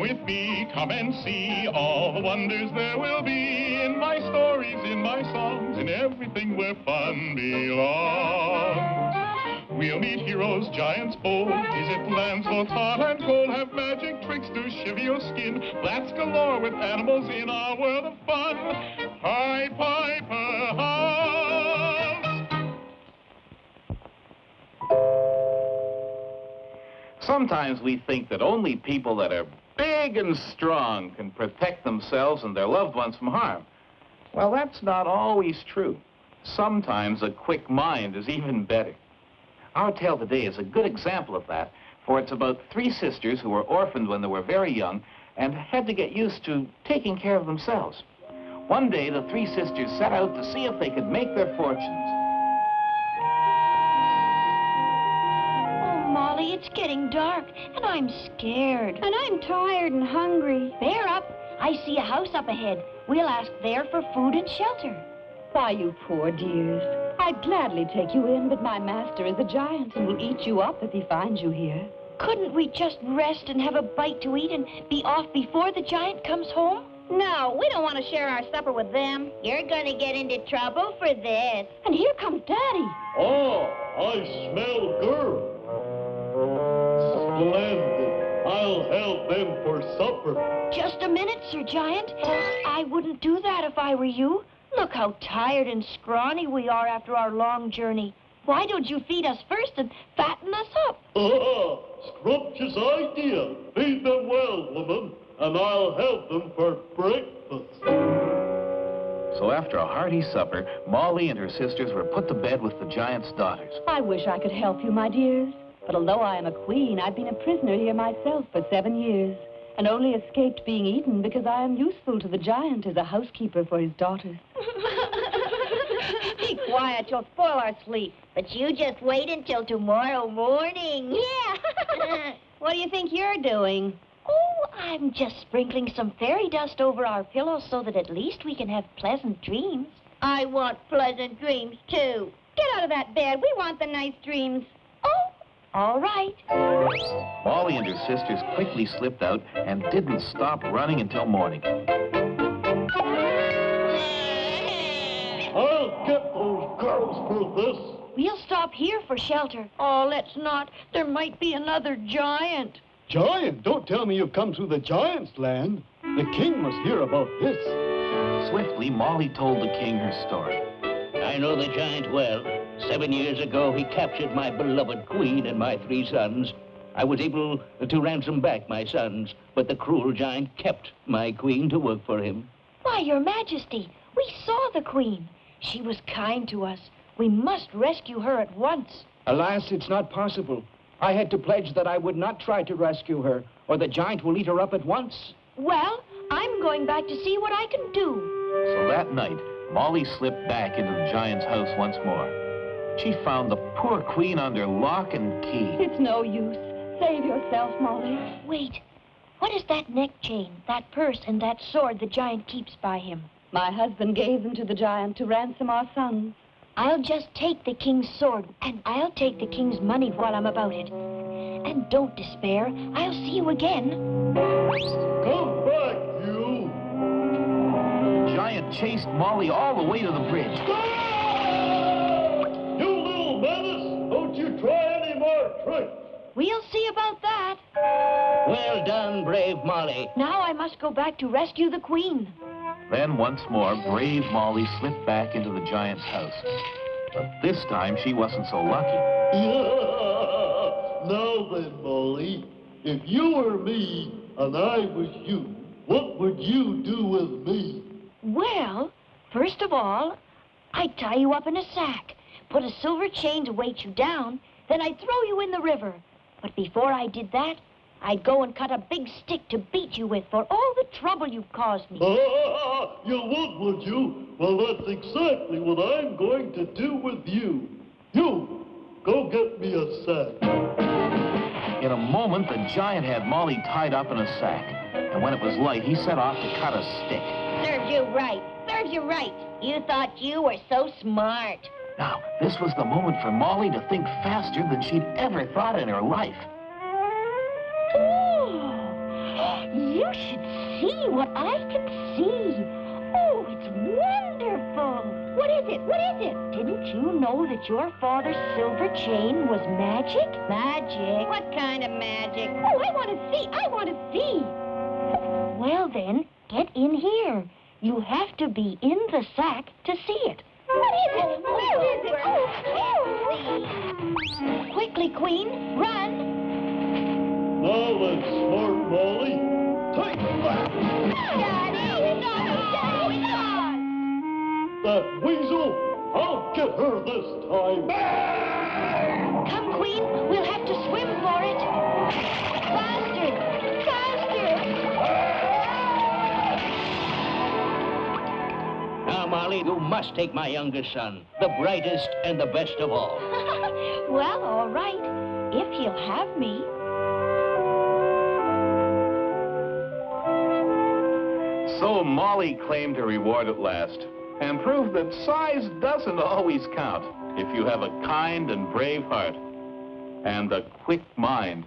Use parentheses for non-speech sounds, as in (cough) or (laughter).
with me, come and see all the wonders there will be in my stories, in my songs, in everything where fun belongs. We'll meet heroes, giants bold, visit lands both hot and cold, have magic tricks to shiver your skin, blats galore with animals in our world of fun. Pied Piper Sometimes we think that only people that are big and strong can protect themselves and their loved ones from harm. Well, that's not always true. Sometimes a quick mind is even better. Our tale today is a good example of that, for it's about three sisters who were orphaned when they were very young and had to get used to taking care of themselves. One day, the three sisters set out to see if they could make their fortunes. It's getting dark, and I'm scared. And I'm tired and hungry. Bear up. I see a house up ahead. We'll ask there for food and shelter. Why, you poor dears. I'd gladly take you in, but my master is a giant and will eat you up if he finds you here. Couldn't we just rest and have a bite to eat and be off before the giant comes home? No, we don't want to share our supper with them. You're gonna get into trouble for this. And here comes Daddy. Oh, I smell good. Splendid. I'll help them for supper. Just a minute, Sir Giant. I wouldn't do that if I were you. Look how tired and scrawny we are after our long journey. Why don't you feed us first and fatten us up? Ah, scrumptious idea. Feed them well, woman, and I'll help them for breakfast. So after a hearty supper, Molly and her sisters were put to bed with the giant's daughters. I wish I could help you, my dears. But although I am a queen, I've been a prisoner here myself for seven years and only escaped being eaten because I am useful to the giant as a housekeeper for his daughters. (laughs) Be quiet, you'll spoil our sleep. But you just wait until tomorrow morning. Yeah. (laughs) (laughs) what do you think you're doing? Oh, I'm just sprinkling some fairy dust over our pillows so that at least we can have pleasant dreams. I want pleasant dreams, too. Get out of that bed. We want the nice dreams. All right. Molly and her sisters quickly slipped out and didn't stop running until morning. I'll get those girls for this. We'll stop here for shelter. Oh, let's not. There might be another giant. Giant? Don't tell me you've come through the giant's land. The king must hear about this. Swiftly, Molly told the king her story. I know the giant well. Seven years ago, he captured my beloved queen and my three sons. I was able to ransom back my sons, but the cruel giant kept my queen to work for him. Why, your majesty, we saw the queen. She was kind to us. We must rescue her at once. Alas, it's not possible. I had to pledge that I would not try to rescue her, or the giant will eat her up at once. Well, I'm going back to see what I can do. So that night, Molly slipped back into the giant's house once more. She found the poor queen under lock and key. It's no use. Save yourself, Molly. Wait. What is that neck chain, that purse, and that sword the giant keeps by him? My husband gave them to the giant to ransom our sons. I'll just take the king's sword, and I'll take the king's money while I'm about it. And don't despair. I'll see you again. Come back, you! The giant chased Molly all the way to the bridge. We'll see about that. Well done, brave Molly. Now I must go back to rescue the queen. Then once more, brave Molly slipped back into the giant's house. But this time, she wasn't so lucky. (laughs) now then, Molly, if you were me and I was you, what would you do with me? Well, first of all, I'd tie you up in a sack, put a silver chain to weight you down, then I'd throw you in the river. But before I did that, I'd go and cut a big stick to beat you with for all the trouble you've caused me. Ah, you would, would you? Well, that's exactly what I'm going to do with you. You, go get me a sack. In a moment, the giant had Molly tied up in a sack. And when it was light, he set off to cut a stick. Serves you right. Serves you right. You thought you were so smart. Now, this was the moment for Molly to think faster than she'd ever thought in her life. Oh, You should see what I can see. Oh, it's wonderful. What is it? What is it? Didn't you know that your father's silver chain was magic? Magic. What kind of magic? Oh, I want to see. I want to see. Well, then, get in here. You have to be in the sack to see it. What is it? Where is it? Oh, oh. Quickly, Queen, run. Now then, smart Molly. Take that! Daddy! No, Daddy! That weasel, I'll get her this time. Faster! Now, Molly, you must take my youngest son, the brightest and the best of all. (laughs) well, all right. If he'll have me. So Molly claimed her reward at last and proved that size doesn't always count if you have a kind and brave heart and a quick mind.